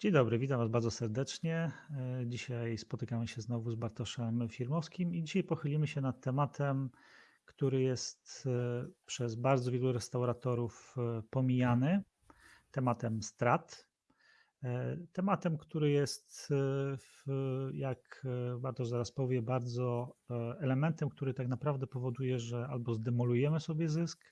Dzień dobry, witam Was bardzo serdecznie. E, Dzisiaj spotykamy się znowu z Bartoszem Firmowskim i dzisiaj pochylimy się nad tematem, który jest e, przez bardzo wielu restauratorów e, pomijany, tematem strat. Tematem, który jest, jak Bartosz zaraz powie, bardzo elementem, który tak naprawdę powoduje, że albo zdemolujemy sobie zysk,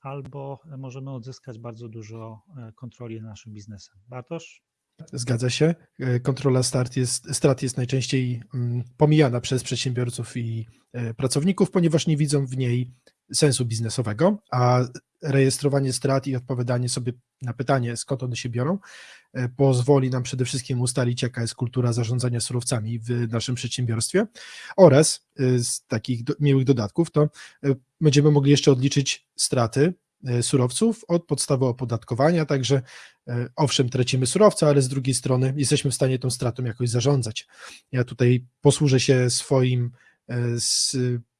albo możemy odzyskać bardzo dużo kontroli nad naszym biznesem. Bartosz? Zgadza się. E, Kontrola strat jest, strat jest najczęściej mm, pomijana przez przedsiębiorców i e, pracowników, ponieważ nie widzą w niej sensu biznesowego, a rejestrowanie strat i odpowiadanie sobie na pytanie, skąd one się biorą, e, pozwoli nam przede wszystkim ustalić, jaka jest kultura zarządzania surowcami w naszym przedsiębiorstwie oraz z takich do, miłych dodatków, to będziemy mogli jeszcze odliczyć straty surowców od podstawy opodatkowania, także E, Owszem, tracimy surowce, ale z drugiej strony jesteśmy w stanie tą stratą jakoś zarządzać. Ja tutaj posłużę się swoim e, z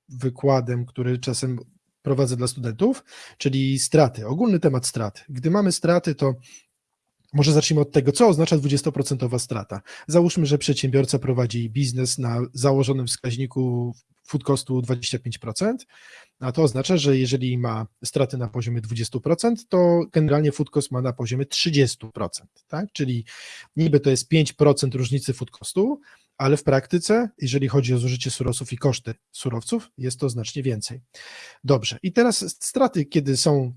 wykładem, który czasem prowadzę dla studentów, czyli straty, ogólny temat strat. Gdy mamy straty, to może zacznijmy od tego, co oznacza 20% strata. Załóżmy, że przedsiębiorca prowadzi biznes na założonym wskaźniku food costu 25%, a to oznacza, że jeżeli ma straty na poziomie 20%, to generalnie food cost ma na poziomie 30%, tak? Czyli niby to jest 5% różnicy food costu, ale w praktyce, jeżeli chodzi o zużycie surowców i koszty surowców, jest to znacznie więcej. Dobrze, i teraz straty, kiedy są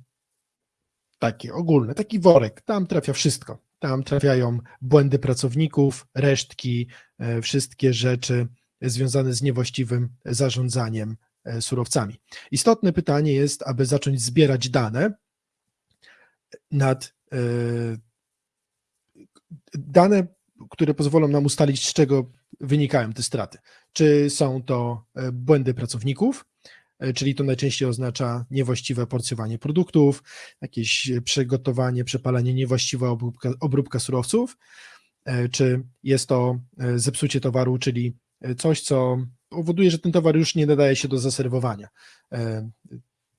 takie ogólne, taki worek, tam trafia wszystko. Tam trafiają błędy pracowników, resztki, e, wszystkie rzeczy związane z niewłaściwym zarządzaniem e, surowcami. Istotne pytanie jest, aby zacząć zbierać dane nad e, dane, które pozwolą nam ustalić, z czego wynikają te straty. Czy są to e, błędy pracowników, czyli to najczęściej oznacza niewłaściwe porcjowanie produktów, jakieś przygotowanie, przepalanie, niewłaściwa obróbka, obróbka surowców, czy jest to zepsucie towaru, czyli coś, co powoduje, że ten towar już nie nadaje się do zaserwowania. E,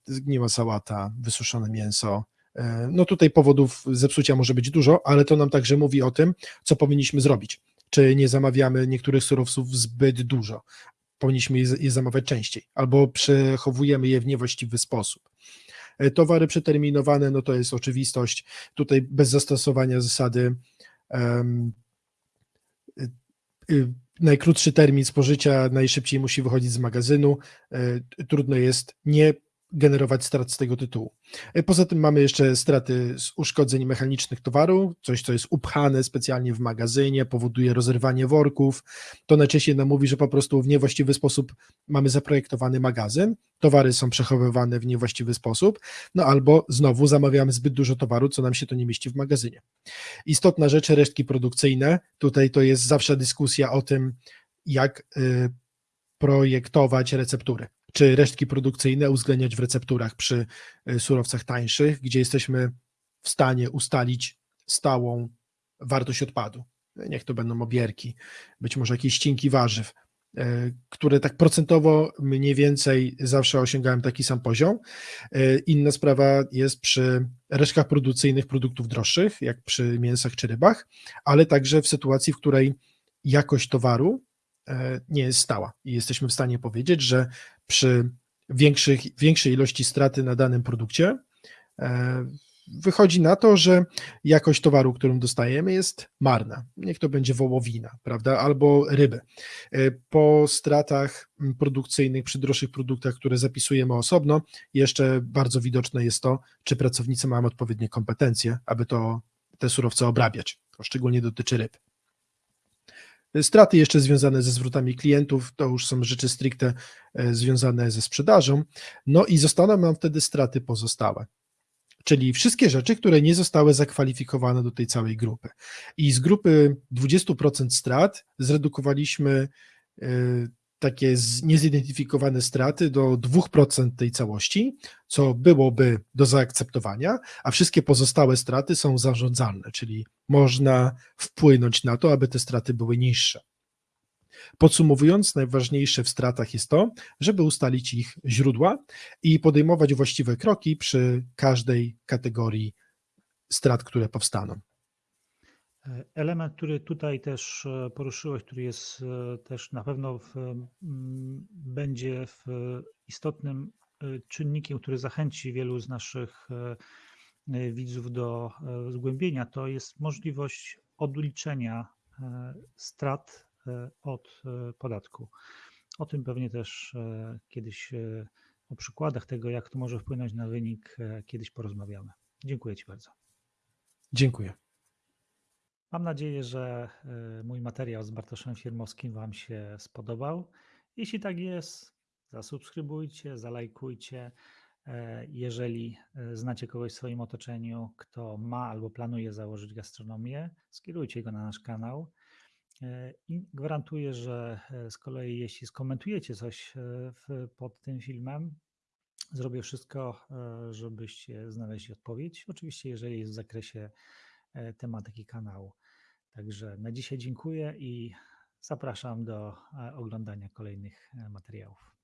Zgniła sałata, wysuszone mięso. E, No tutaj powodów zepsucia może być dużo, ale to nam także mówi o tym, co powinniśmy zrobić. Czy nie zamawiamy niektórych surowców zbyt dużo? Powinniśmy je, zamawiać częściej, albo przechowujemy je w niewłaściwy sposób. E, Towary przeterminowane, no to jest oczywistość. Tutaj bez zastosowania zasady y, najkrótszy termin spożycia najszybciej musi wychodzić z magazynu. E, Trudno jest nie generować strat z tego tytułu. E, Poza tym mamy jeszcze straty z uszkodzeń mechanicznych towaru, coś, co jest upchane specjalnie w magazynie, powoduje rozerwanie worków. To najczęściej nam mówi, że po prostu w niewłaściwy sposób mamy zaprojektowany magazyn, towary są przechowywane w niewłaściwy sposób, no albo znowu zamawiamy zbyt dużo towaru, co nam się to nie mieści w magazynie. Istotna rzecz, resztki produkcyjne. Tutaj to jest zawsze dyskusja o tym, jak y, projektować receptury. Czy resztki produkcyjne uwzględniać w recepturach przy y, surowcach tańszych, gdzie jesteśmy w stanie ustalić stałą wartość odpadu. Niech to będą obierki, być może jakieś ścinki warzyw, y, które tak procentowo mniej więcej zawsze osiągałem taki sam poziom. Y, Inna sprawa jest przy resztkach produkcyjnych produktów droższych, jak przy mięsach czy rybach, ale także w sytuacji, w której jakość towaru e, nie jest stała i jesteśmy w stanie powiedzieć, że przy większych, większej ilości straty na danym produkcie e, wychodzi na to, że jakość towaru, którą dostajemy jest marna. Niech to będzie wołowina, prawda, albo ryby. E, Po stratach m, produkcyjnych, przy droższych produktach, które zapisujemy osobno, jeszcze bardzo widoczne jest to, czy pracownicy mają odpowiednie kompetencje, aby to, te surowce obrabiać. To szczególnie dotyczy ryb. Straty jeszcze związane ze zwrotami klientów, to już są rzeczy stricte e, związane ze sprzedażą. No i zostaną nam wtedy straty pozostałe. Czyli wszystkie rzeczy, które nie zostały zakwalifikowane do tej całej grupy. I z grupy 20% strat zredukowaliśmy e, takie niezidentyfikowane straty do 2% tej całości, co byłoby do zaakceptowania, a wszystkie pozostałe straty są zarządzalne, czyli można wpłynąć na to, aby te straty były niższe. Podsumowując, najważniejsze w stratach jest to, żeby ustalić ich źródła i podejmować właściwe kroki przy każdej kategorii strat, które powstaną. Element, który tutaj też e, poruszyłeś, który jest e, też na pewno w, będzie w istotnym e, czynnikiem, który zachęci wielu z naszych widzów do zgłębienia, to jest możliwość odliczenia strat od podatku. O tym pewnie też kiedyś, o przykładach tego, jak to może wpłynąć na wynik, kiedyś porozmawiamy. Dziękuję Ci bardzo. Dziękuję. Mam nadzieję, że e, mój materiał z Bartoszem Firmowskim Wam się spodobał. Jeśli tak jest, zasubskrybujcie, zalajkujcie. E, Jeżeli e, znacie kogoś w swoim otoczeniu, kto ma albo planuje założyć gastronomię, skierujcie go na nasz kanał. I gwarantuję, że z kolei jeśli skomentujecie coś w, pod tym filmem, zrobię wszystko, żebyście znaleźli odpowiedź. Oczywiście, jeżeli jest w zakresie tematyki kanału. Także na dzisiaj dziękuję i zapraszam do e, oglądania kolejnych e, materiałów.